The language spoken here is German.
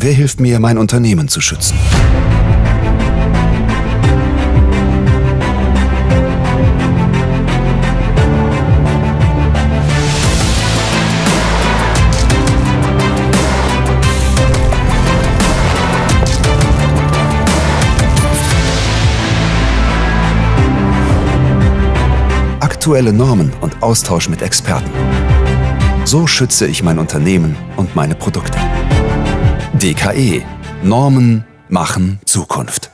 Wer hilft mir, mein Unternehmen zu schützen? Aktuelle Normen und Austausch mit Experten. So schütze ich mein Unternehmen und meine Produkte. DKE. Normen machen Zukunft.